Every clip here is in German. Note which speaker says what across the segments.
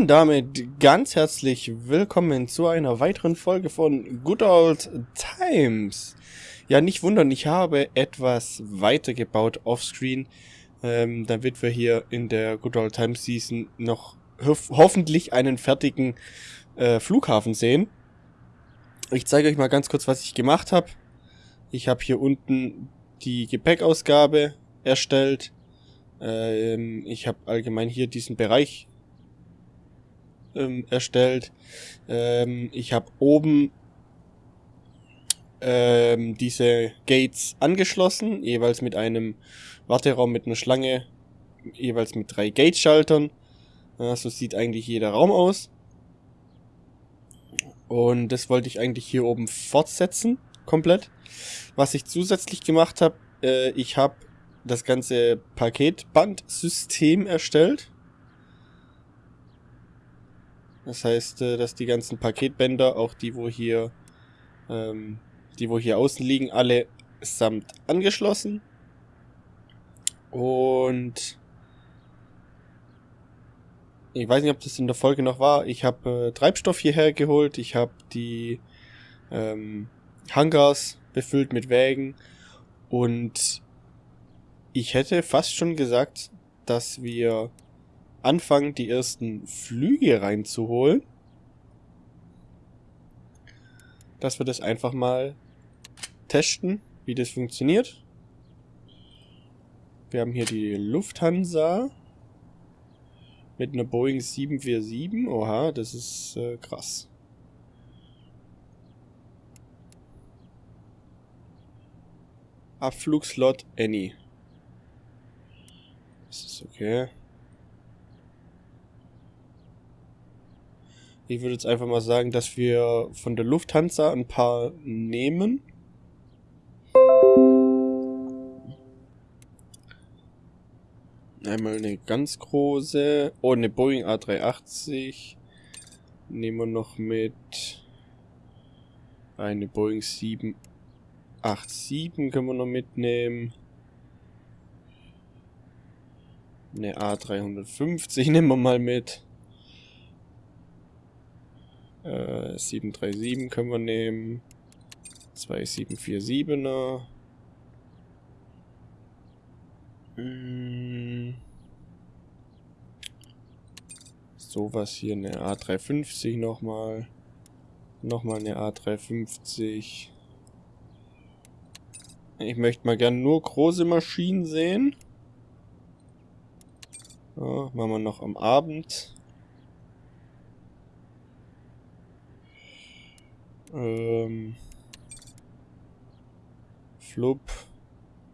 Speaker 1: Und damit ganz herzlich willkommen zu einer weiteren Folge von Good Old Times. Ja, nicht wundern, ich habe etwas weitergebaut offscreen, ähm, damit wir hier in der Good Old Times Season noch ho hoffentlich einen fertigen äh, Flughafen sehen. Ich zeige euch mal ganz kurz, was ich gemacht habe. Ich habe hier unten die Gepäckausgabe erstellt. Ähm, ich habe allgemein hier diesen Bereich ähm, erstellt. Ähm, ich habe oben ähm, diese Gates angeschlossen, jeweils mit einem Warteraum mit einer Schlange, jeweils mit drei Gate-Schaltern. Ja, so sieht eigentlich jeder Raum aus. Und das wollte ich eigentlich hier oben fortsetzen, komplett. Was ich zusätzlich gemacht habe, äh, ich habe das ganze Paketbandsystem erstellt. Das heißt, äh, dass die ganzen Paketbänder, auch die, wo hier, ähm, die, wo hier außen liegen, alle samt angeschlossen. Und ich weiß nicht, ob das in der Folge noch war. Ich habe äh, Treibstoff hierher geholt. Ich habe die ähm, Hangars befüllt mit Wägen. Und ich hätte fast schon gesagt, dass wir anfangen, die ersten Flüge reinzuholen. Dass wir das einfach mal testen, wie das funktioniert. Wir haben hier die Lufthansa mit einer Boeing 747. Oha, das ist äh, krass. Abflugslot Any. Das ist okay. Ich würde jetzt einfach mal sagen, dass wir von der Lufthansa ein paar nehmen. Einmal eine ganz große. Oh, eine Boeing A380. Nehmen wir noch mit. Eine Boeing 787 können wir noch mitnehmen. Eine A350 nehmen wir mal mit. Äh, 737 können wir nehmen. Zwei 747er. Hm. Sowas hier, eine A350 nochmal. Nochmal eine A350. Ich möchte mal gern nur große Maschinen sehen. Ja, machen wir noch am Abend. Ähm, Flub.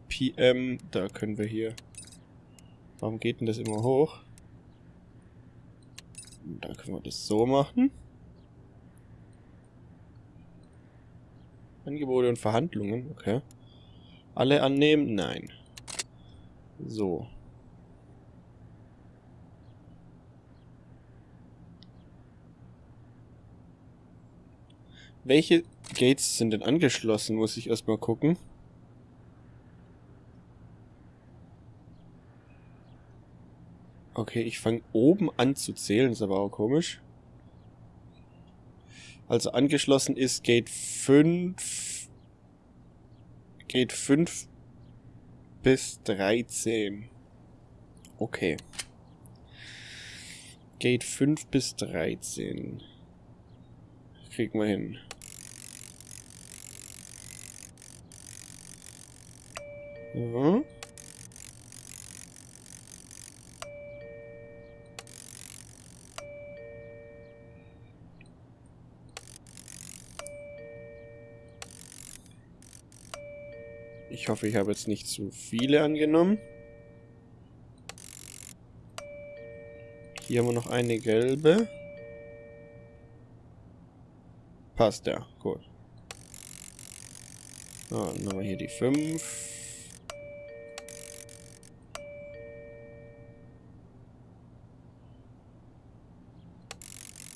Speaker 1: PM. Da können wir hier. Warum geht denn das immer hoch? Da können wir das so machen. Angebote und Verhandlungen, okay. Alle annehmen? Nein. So. Welche Gates sind denn angeschlossen, muss ich erstmal gucken. Okay, ich fange oben an zu zählen, ist aber auch komisch. Also angeschlossen ist Gate 5. Gate 5 bis 13. Okay. Gate 5 bis 13. Kriegen wir hin. Mhm. Ich hoffe, ich habe jetzt nicht zu viele angenommen. Hier haben wir noch eine gelbe. Passt ja, gut. So, dann haben wir hier die 5.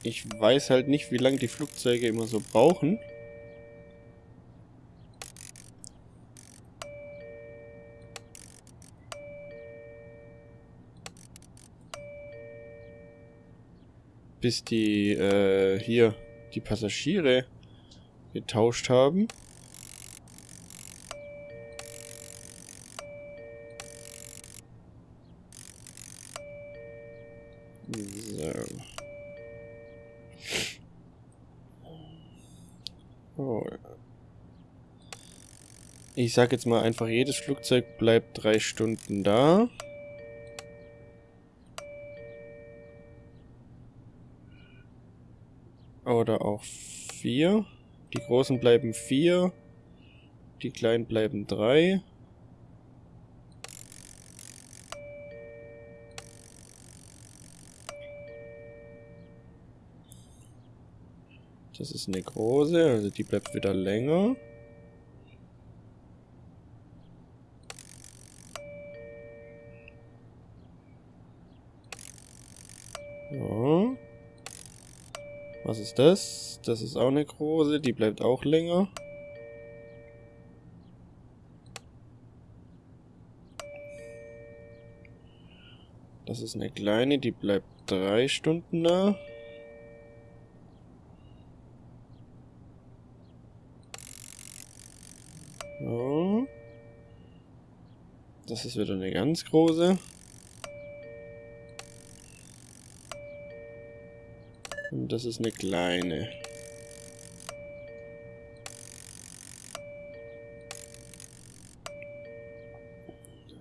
Speaker 1: Ich weiß halt nicht, wie lange die Flugzeuge immer so brauchen. bis die, äh, hier, die Passagiere getauscht haben. Ich sag jetzt mal einfach, jedes Flugzeug bleibt drei Stunden da. Oder auch vier. Die großen bleiben vier. Die kleinen bleiben drei. Das ist eine große, also die bleibt wieder länger. Ist das? Das ist auch eine große, die bleibt auch länger. Das ist eine kleine, die bleibt drei Stunden da. Das ist wieder eine ganz große. Das ist eine kleine.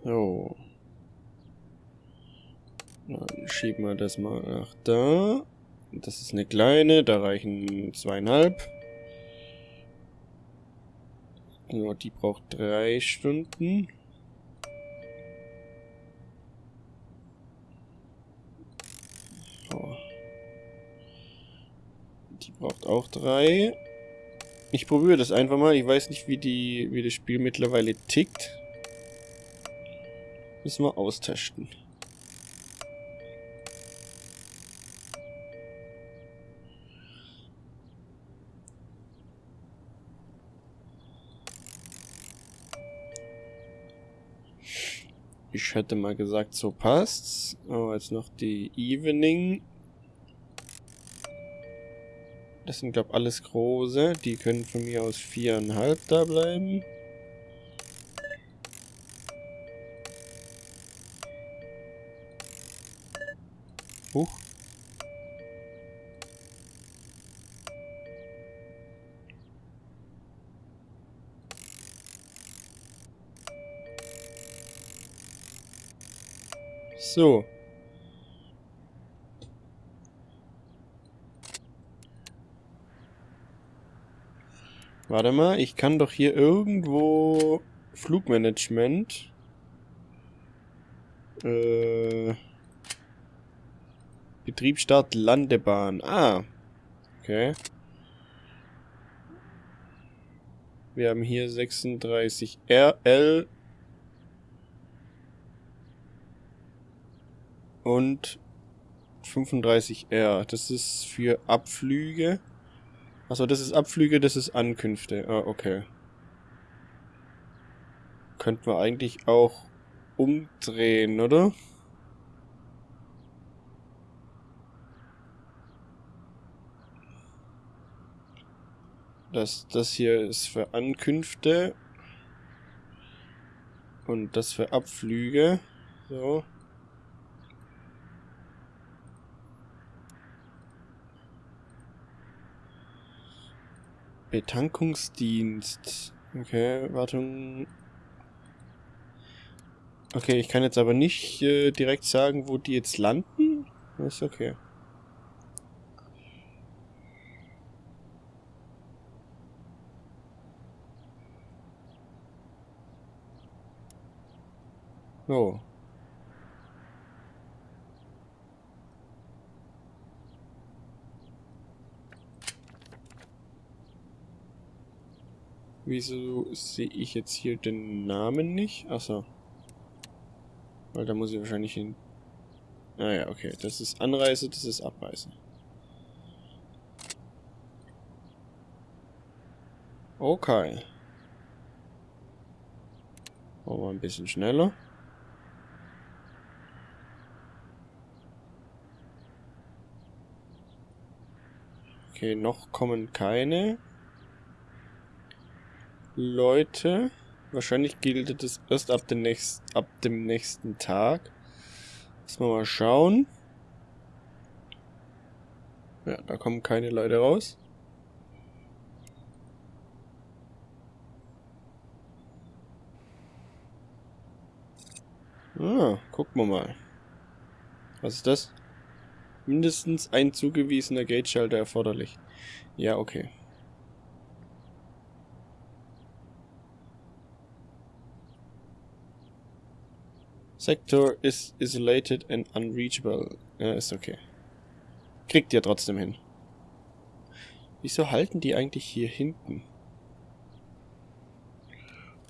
Speaker 1: So. Dann schieben wir das mal nach da. Das ist eine kleine, da reichen zweieinhalb. Ja, die braucht drei Stunden. Braucht auch drei. Ich probiere das einfach mal. Ich weiß nicht, wie, die, wie das Spiel mittlerweile tickt. Müssen wir austesten. Ich hätte mal gesagt, so passt's. Aber jetzt noch die Evening das sind, glaube alles große. Die können von mir aus viereinhalb da bleiben. Huch. So. Warte mal, ich kann doch hier irgendwo Flugmanagement. Äh, Betriebsstart Landebahn. Ah. Okay. Wir haben hier 36 RL und 35R. Das ist für Abflüge. Achso, das ist Abflüge, das ist Ankünfte. Ah, okay. Könnten wir eigentlich auch umdrehen, oder? Das, das hier ist für Ankünfte. Und das für Abflüge. So. Betankungsdienst. Okay, Wartung. Okay, ich kann jetzt aber nicht äh, direkt sagen, wo die jetzt landen. Ist okay. Oh. Wieso sehe ich jetzt hier den Namen nicht? Achso. Weil da muss ich wahrscheinlich hin... Ah ja, okay. Das ist Anreise, das ist Abreise. Okay. Wir ein bisschen schneller. Okay, noch kommen keine Leute. Wahrscheinlich gilt es erst ab dem, nächst, ab dem nächsten Tag. Müssen wir mal schauen. Ja, da kommen keine Leute raus. Ah, gucken wir mal. Was ist das? Mindestens ein zugewiesener Gate-Schalter erforderlich. Ja, okay. Sector is isolated and unreachable. Ja, ist okay. Kriegt ihr trotzdem hin. Wieso halten die eigentlich hier hinten?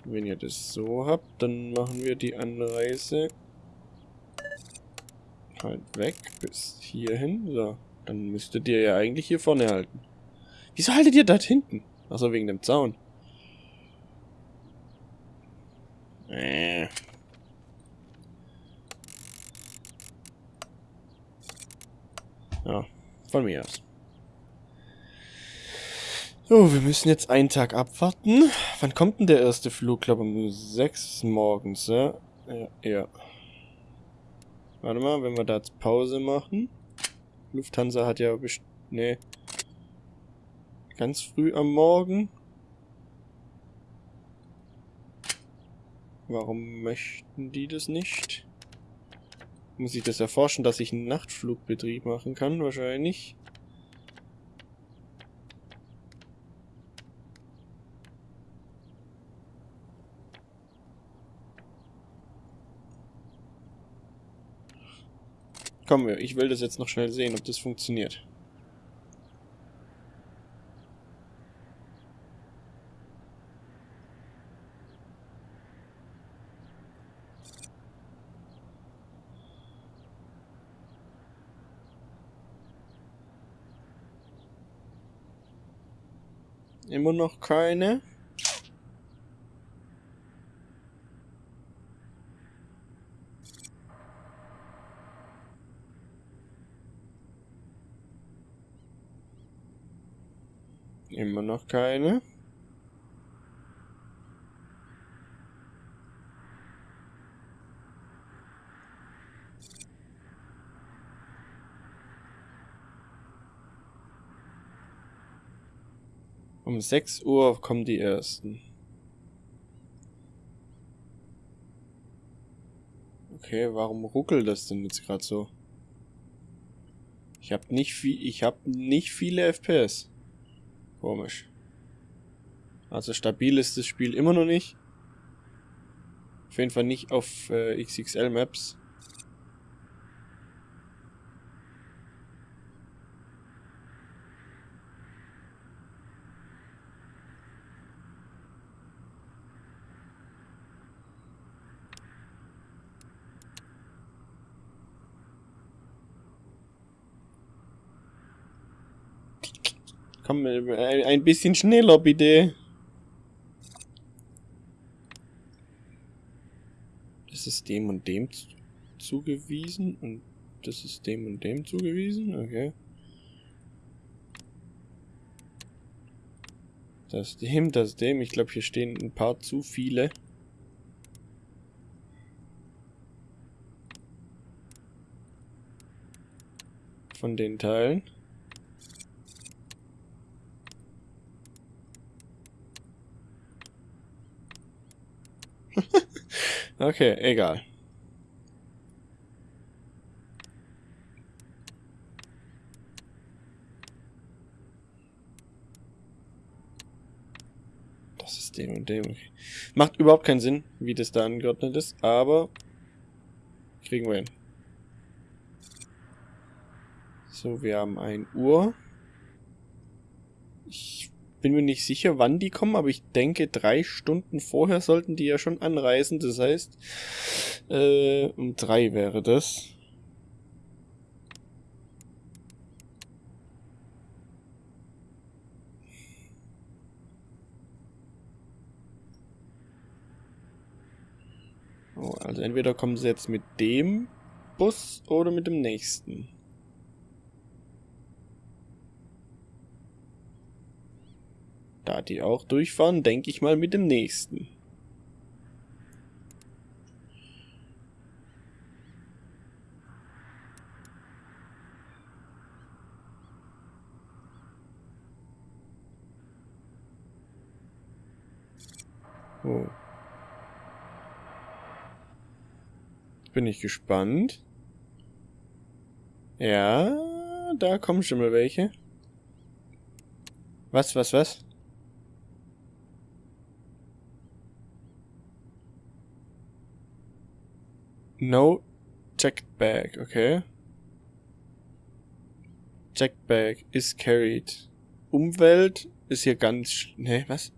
Speaker 1: Wenn ihr das so habt, dann machen wir die Anreise halt weg bis hierhin. So, dann müsstet ihr ja eigentlich hier vorne halten. Wieso haltet ihr dort hinten? Achso, wegen dem Zaun. Äh. Ja, von mir aus. So, wir müssen jetzt einen Tag abwarten. Wann kommt denn der erste Flug? Ich glaube um 6 morgens, ja? Ja, ja. Warte mal, wenn wir da jetzt Pause machen. Lufthansa hat ja best... Nee. Ganz früh am Morgen. Warum möchten die das nicht? Muss ich das erforschen, dass ich einen Nachtflugbetrieb machen kann? Wahrscheinlich. Komm, ich will das jetzt noch schnell sehen, ob das funktioniert. Immer noch keine. Immer noch keine. Um 6 Uhr kommen die ersten. Okay, warum ruckelt das denn jetzt gerade so? Ich habe nicht viel, ich habe nicht viele FPS. Komisch. Also stabil ist das Spiel immer noch nicht. Auf jeden Fall nicht auf äh, XXL Maps. Komm, äh, ein bisschen schneller bitte. Das ist dem und dem zugewiesen und das ist dem und dem zugewiesen, okay. Das dem, das dem. Ich glaube, hier stehen ein paar zu viele. Von den Teilen. okay, egal. Das ist dem und dem. Macht überhaupt keinen Sinn, wie das da angeordnet ist, aber kriegen wir hin. So, wir haben ein Uhr. Bin mir nicht sicher, wann die kommen, aber ich denke, drei Stunden vorher sollten die ja schon anreisen. Das heißt, äh, um drei wäre das. Oh, also entweder kommen sie jetzt mit dem Bus oder mit dem nächsten. Die auch durchfahren, denke ich mal mit dem nächsten. Oh. Bin ich gespannt. Ja, da kommen schon mal welche. Was, was, was? No checked bag, okay. Checked bag is carried. Umwelt ist hier ganz... Ne, was?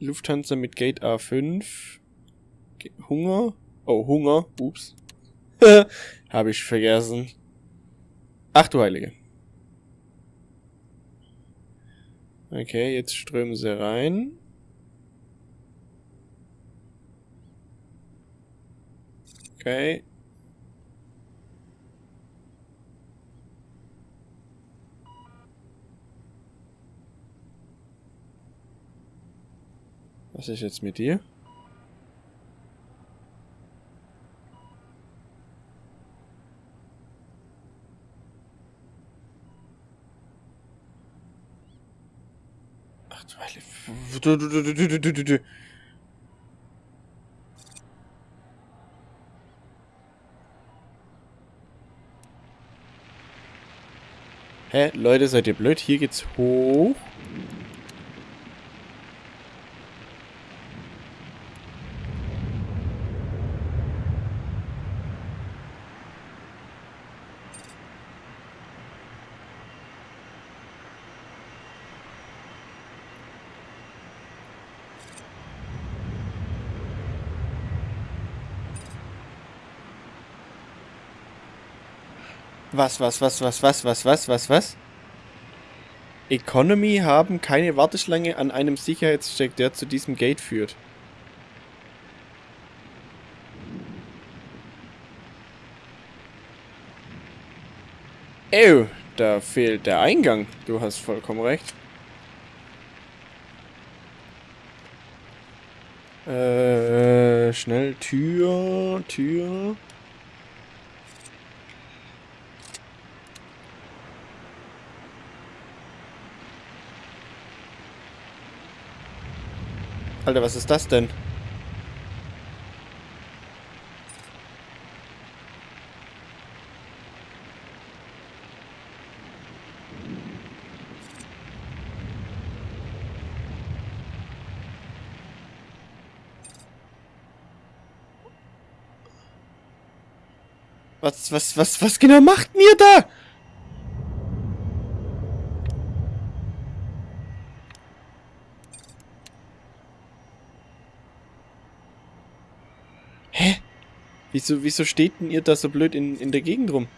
Speaker 1: Lufthansa mit Gate A5. Hunger? Oh, Hunger. Ups. Habe ich vergessen. Ach du Heilige. Okay, jetzt strömen sie rein. Okay. Was ist jetzt mit dir? Ach du, du, du, du, du, du, du, du. Hä? Leute, seid ihr blöd? Hier geht's hoch. Was, was, was, was, was, was, was, was, was? Economy haben keine Warteschlange an einem Sicherheitscheck, der zu diesem Gate führt. Ew, da fehlt der Eingang. Du hast vollkommen recht. Äh, schnell Tür, Tür. Alter, was ist das denn? Was, was, was, was genau macht mir da? Wieso, wieso steht denn ihr da so blöd in, in der Gegend rum?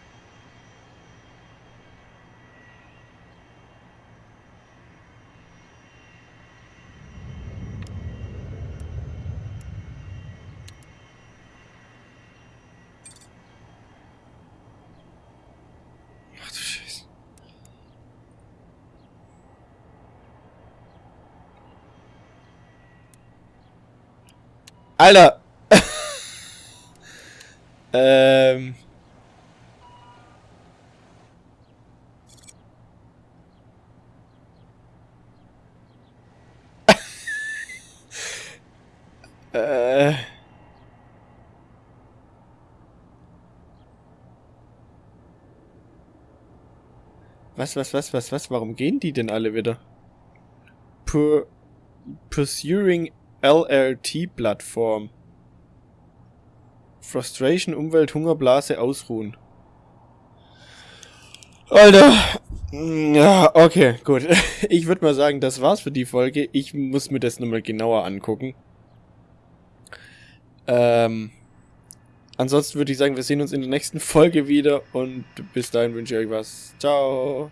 Speaker 1: Alter! Ähm. äh. Was, was, was, was, was? Warum gehen die denn alle wieder? Pur Pursuing LRT Plattform. Frustration, Umwelt, Hungerblase, Ausruhen. Alter. Ja, okay, gut. Ich würde mal sagen, das war's für die Folge. Ich muss mir das nochmal genauer angucken. Ähm, ansonsten würde ich sagen, wir sehen uns in der nächsten Folge wieder und bis dahin wünsche ich euch was. Ciao.